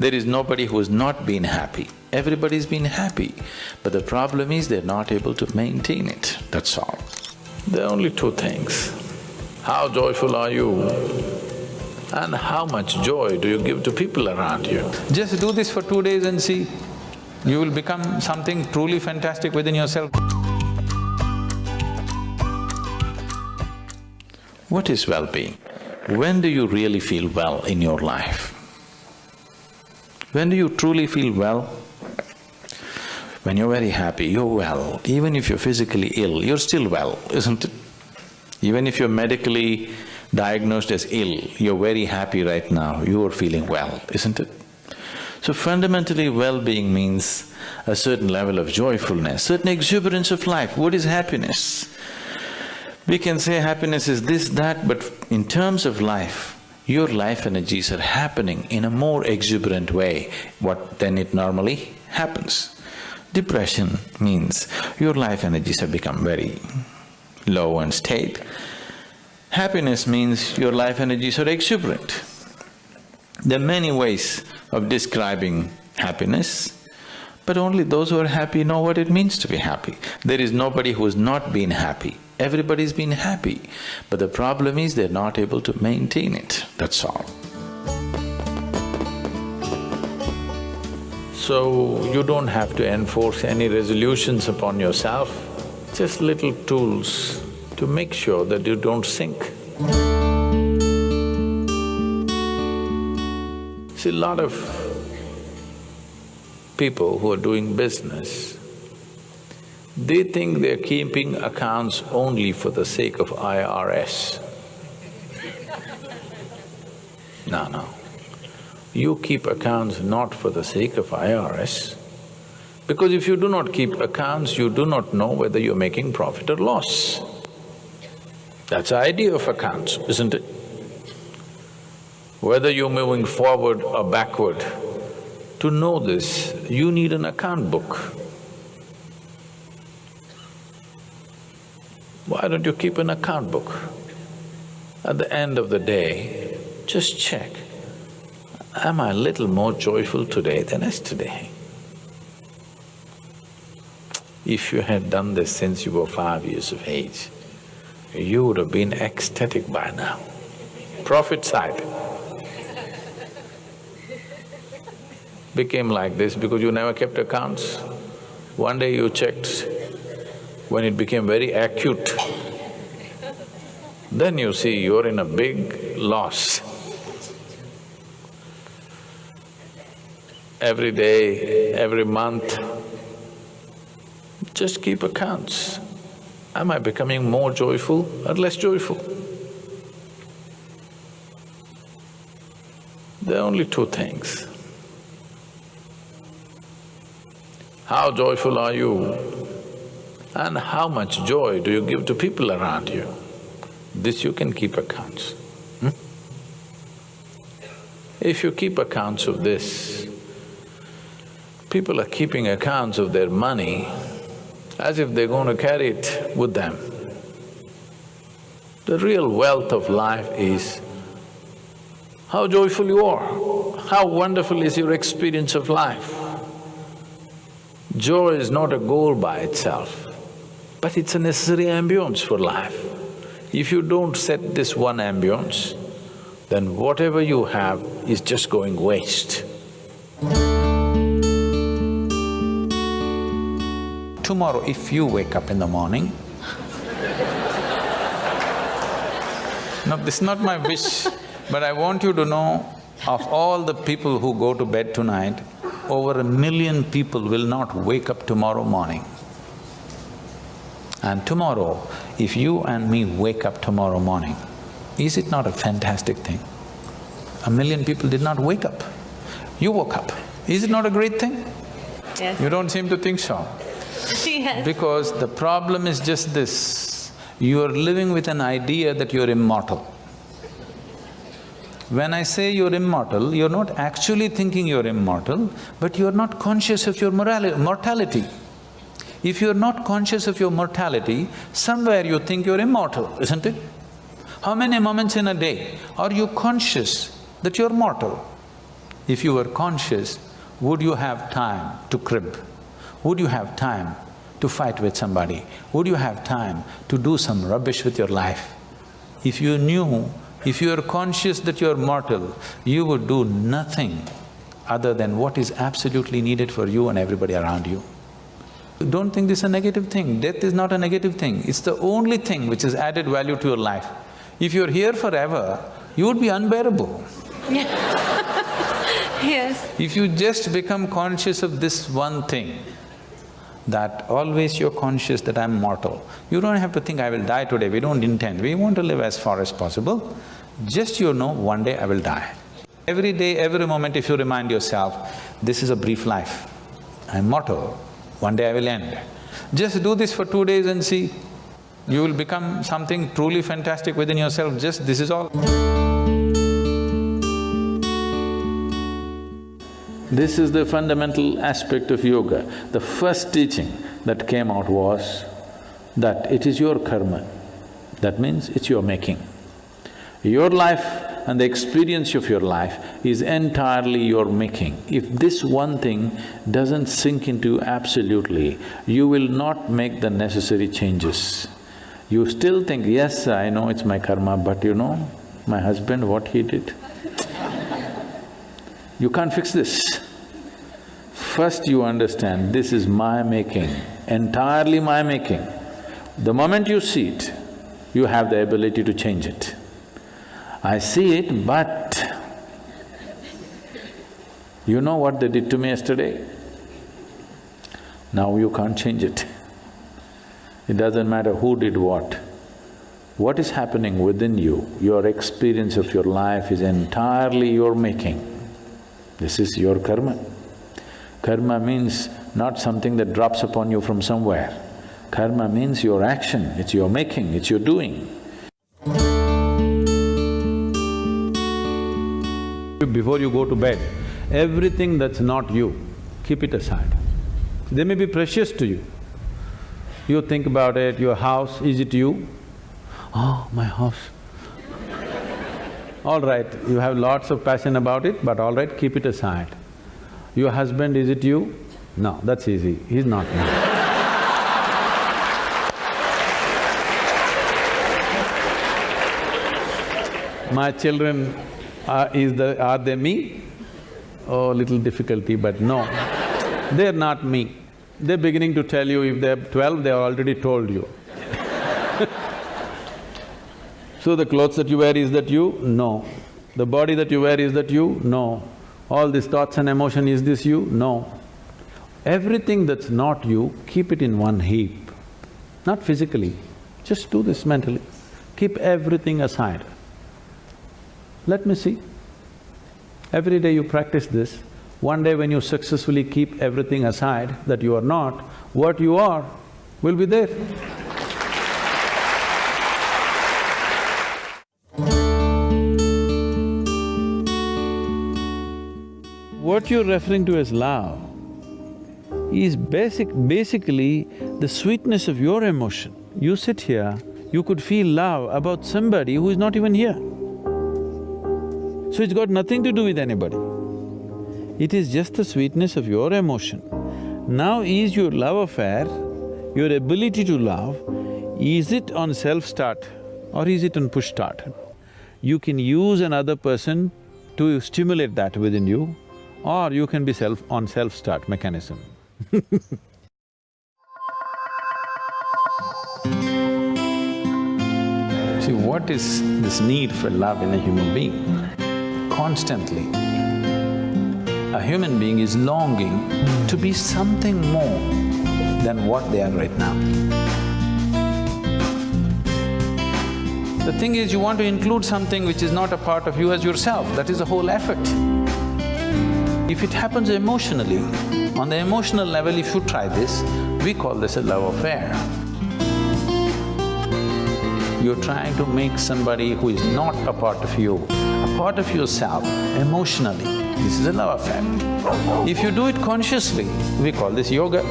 There is nobody who's not been happy. Everybody's been happy, but the problem is they're not able to maintain it, that's all. There are only two things. How joyful are you and how much joy do you give to people around you? Just do this for two days and see, you will become something truly fantastic within yourself. What is well-being? When do you really feel well in your life? When do you truly feel well? When you're very happy, you're well. Even if you're physically ill, you're still well, isn't it? Even if you're medically diagnosed as ill, you're very happy right now, you are feeling well, isn't it? So fundamentally, well-being means a certain level of joyfulness, certain exuberance of life. What is happiness? We can say happiness is this, that, but in terms of life, your life energies are happening in a more exuberant way what than it normally happens. Depression means your life energies have become very low and state. Happiness means your life energies are exuberant. There are many ways of describing happiness, but only those who are happy know what it means to be happy. There is nobody who's not been happy. Everybody's been happy, but the problem is they're not able to maintain it, that's all. So, you don't have to enforce any resolutions upon yourself, just little tools to make sure that you don't sink. See, a lot of people who are doing business, they think they're keeping accounts only for the sake of IRS. No, no. You keep accounts not for the sake of IRS, because if you do not keep accounts, you do not know whether you're making profit or loss. That's the idea of accounts, isn't it? Whether you're moving forward or backward, to know this, you need an account book. Why don't you keep an account book? At the end of the day, just check, am I a little more joyful today than yesterday? If you had done this since you were five years of age, you would have been ecstatic by now. Profit side became like this because you never kept accounts. One day you checked when it became very acute, then you see you're in a big loss. Every day, every month, just keep accounts. Am I becoming more joyful or less joyful? There are only two things. How joyful are you? and how much joy do you give to people around you. This you can keep accounts. Hmm? If you keep accounts of this, people are keeping accounts of their money as if they're going to carry it with them. The real wealth of life is how joyful you are, how wonderful is your experience of life. Joy is not a goal by itself but it's a necessary ambience for life. If you don't set this one ambience, then whatever you have is just going waste. Tomorrow, if you wake up in the morning, no, this is not my wish, but I want you to know, of all the people who go to bed tonight, over a million people will not wake up tomorrow morning. And tomorrow, if you and me wake up tomorrow morning, is it not a fantastic thing? A million people did not wake up. You woke up. Is it not a great thing? Yes. You don't seem to think so. yes. Because the problem is just this, you are living with an idea that you're immortal. When I say you're immortal, you're not actually thinking you're immortal, but you're not conscious of your mortality. If you're not conscious of your mortality, somewhere you think you're immortal, isn't it? How many moments in a day are you conscious that you're mortal? If you were conscious, would you have time to crib? Would you have time to fight with somebody? Would you have time to do some rubbish with your life? If you knew, if you are conscious that you are mortal, you would do nothing other than what is absolutely needed for you and everybody around you. Don't think this is a negative thing, death is not a negative thing, it's the only thing which has added value to your life. If you're here forever, you would be unbearable. Yes. If you just become conscious of this one thing, that always you're conscious that I'm mortal. You don't have to think, I will die today, we don't intend, we want to live as far as possible. Just you know, one day I will die. Every day, every moment if you remind yourself, this is a brief life, I'm mortal, one day I will end. Just do this for two days and see, you will become something truly fantastic within yourself, just this is all. This is the fundamental aspect of yoga. The first teaching that came out was that it is your karma. That means it's your making. Your life and the experience of your life is entirely your making. If this one thing doesn't sink into you absolutely, you will not make the necessary changes. You still think, yes, I know it's my karma, but you know, my husband, what he did, you can't fix this. First you understand, this is my making, entirely my making. The moment you see it, you have the ability to change it. I see it, but you know what they did to me yesterday? Now you can't change it. It doesn't matter who did what. What is happening within you, your experience of your life is entirely your making. This is your karma. Karma means not something that drops upon you from somewhere. Karma means your action, it's your making, it's your doing. Before you go to bed, everything that's not you, keep it aside. They may be precious to you. You think about it, your house, is it you? Oh, my house. All right, you have lots of passion about it, but all right, keep it aside. Your husband, is it you? No, that's easy, he's not me. My children, are, is the… are they me? Oh, little difficulty, but no, they're not me. They're beginning to tell you if they're twelve, they already told you. So the clothes that you wear, is that you? No. The body that you wear, is that you? No. All these thoughts and emotion, is this you? No. Everything that's not you, keep it in one heap. Not physically, just do this mentally. Keep everything aside. Let me see. Every day you practice this, one day when you successfully keep everything aside that you are not, what you are will be there. What you're referring to as love is basic… basically the sweetness of your emotion. You sit here, you could feel love about somebody who is not even here. So it's got nothing to do with anybody. It is just the sweetness of your emotion. Now is your love affair, your ability to love, is it on self-start or is it on push-start? You can use another person to stimulate that within you or you can be self… on self-start mechanism See, what is this need for love in a human being? Constantly, a human being is longing to be something more than what they are right now. The thing is, you want to include something which is not a part of you as yourself, that is the whole effort. If it happens emotionally, on the emotional level if you try this, we call this a love affair. You're trying to make somebody who is not a part of you, a part of yourself, emotionally. This is a love affair. If you do it consciously, we call this yoga.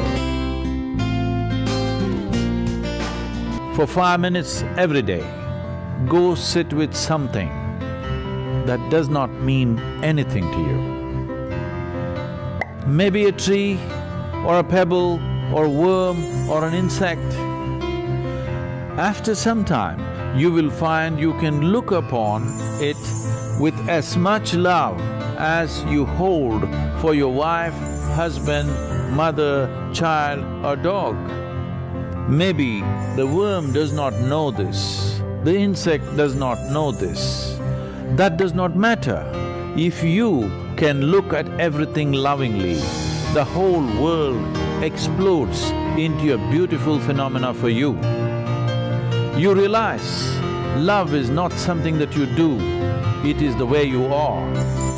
For five minutes every day, go sit with something that does not mean anything to you. Maybe a tree or a pebble or worm or an insect. After some time, you will find you can look upon it with as much love as you hold for your wife, husband, mother, child or dog. Maybe the worm does not know this, the insect does not know this. That does not matter. If you can look at everything lovingly, the whole world explodes into a beautiful phenomena for you. You realize love is not something that you do, it is the way you are.